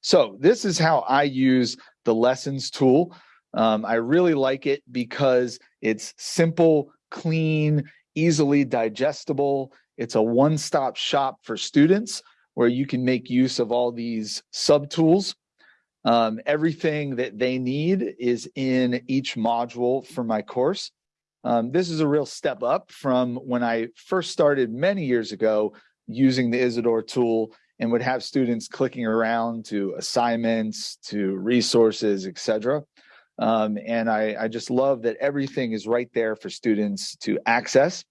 So this is how I use the lessons tool. Um, I really like it because it's simple, clean, easily digestible. It's a one-stop shop for students where you can make use of all these subtools. Um, everything that they need is in each module for my course. Um, this is a real step up from when I first started many years ago using the Isidore tool and would have students clicking around to assignments, to resources, etc. Um, and I, I just love that everything is right there for students to access.